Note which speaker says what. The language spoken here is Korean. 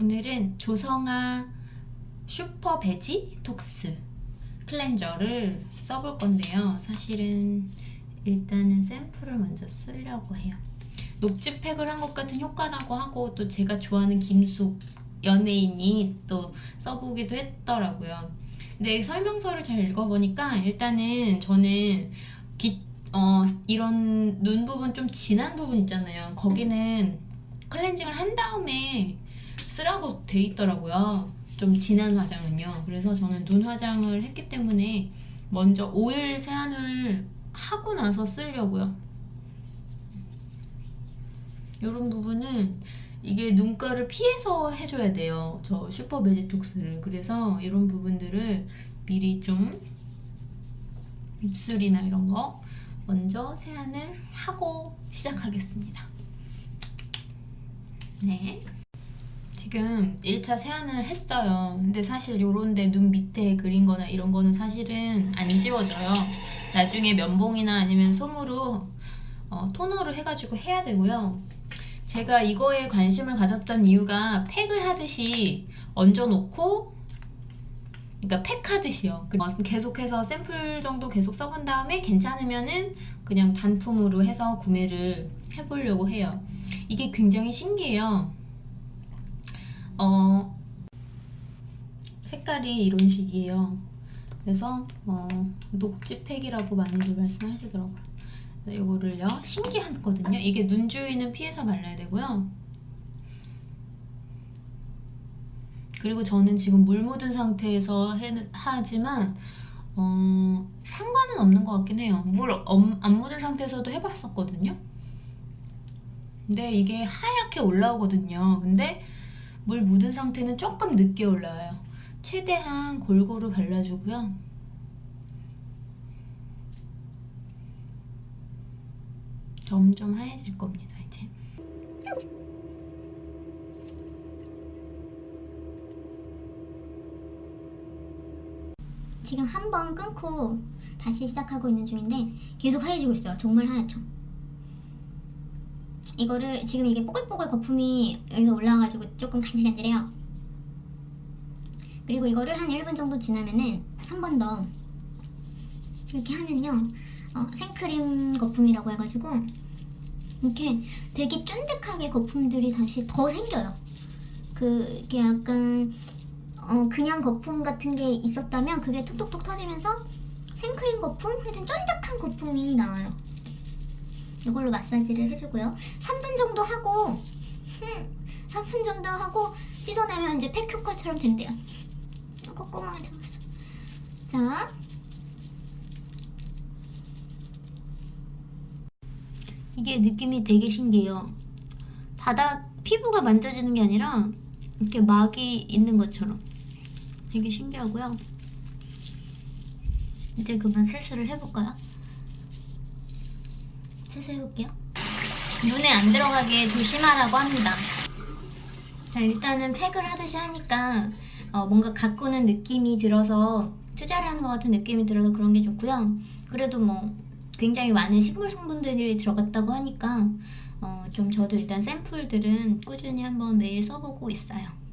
Speaker 1: 오늘은 조성아 슈퍼 베지 톡스 클렌저를 써볼 건데요. 사실은 일단은 샘플을 먼저 쓰려고 해요. 녹즙팩을 한 것 같은 효과라고 하고 또 제가 좋아하는 김숙 연예인이 또 써보기도 했더라고요. 근데 설명서를 잘 읽어보니까 일단은 저는 기, 어, 이런 눈 부분 좀 진한 부분 있잖아요. 거기는 클렌징을 한 다음에 쓰라고 돼 있더라고요. 좀 진한 화장은요. 그래서 저는 눈 화장을 했기 때문에 먼저 오일 세안을 하고 나서 쓰려고요. 이런 부분은 이게 눈가를 피해서 해줘야 돼요. 저 슈퍼 베지톡스를. 그래서 이런 부분들을 미리 좀 입술이나 이런 거 먼저 세안을 하고 시작하겠습니다. 네. 지금 1차 세안을 했어요. 근데 사실 요런데 눈 밑에 그린 거나 이런 거는 사실은 안 지워져요. 나중에 면봉이나 아니면 솜으로 어, 토너를 해가지고 해야 되고요. 제가 이거에 관심을 가졌던 이유가 팩을 하듯이 얹어놓고 그러니까 팩 하듯이요. 계속해서 샘플 정도 계속 써본 다음에 괜찮으면은 그냥 단품으로 해서 구매를 해보려고 해요. 이게 굉장히 신기해요. 어, 색깔이 이런 식이에요. 그래서 어, 녹지팩이라고 많이들 말씀하시더라고요. 이거를요 신기하거든요. 이게 눈 주위는 피해서 발라야 되고요. 그리고 저는 지금 물 묻은 상태에서 해, 하지만 어, 상관은 없는 것 같긴 해요. 물 안 묻은 상태에서도 해봤었거든요. 근데 이게 하얗게 올라오거든요. 근데 물 묻은 상태는 조금 늦게 올라와요. 최대한 골고루 발라주고요. 점점 하얘질 겁니다, 이제.
Speaker 2: 지금 한 번 끊고 다시 시작하고 있는 중인데 계속 하얘지고 있어요. 정말 하얗죠. 이거를 지금 이게 뽀글뽀글 거품이 여기서 올라와가지고 조금 간질간질해요. 그리고 이거를 한 1분 정도 지나면은 한 번 더 이렇게 하면요. 어, 생크림 거품이라고 해가지고 이렇게 되게 쫀득하게 거품들이 다시 더 생겨요. 그게 약간 어, 그냥 거품 같은 게 있었다면 그게 톡톡톡 터지면서 생크림 거품, 하여튼 쫀득한 거품이 나와요. 이걸로 마사지를 해주고요. 3분 정도 하고 3분 정도 하고 씻어내면 이제 팩 효과처럼 된대요. 꼼꼼하게 잡았어. 자. 이게 느낌이 되게 신기해요. 바닥 피부가 만져지는 게 아니라 이렇게 막이 있는 것처럼 되게 신기하고요. 이제 그만 세수를 해볼까요? 세수해볼게요. 눈에 안 들어가게 조심하라고 합니다. 자 일단은 팩을 하듯이 하니까 어, 뭔가 가꾸는 느낌이 들어서 투자를 하는 것 같은 느낌이 들어서 그런 게 좋고요. 그래도 뭐 굉장히 많은 식물 성분들이 들어갔다고 하니까 어, 좀 저도 일단 샘플들은 꾸준히 한번 매일 써보고 있어요.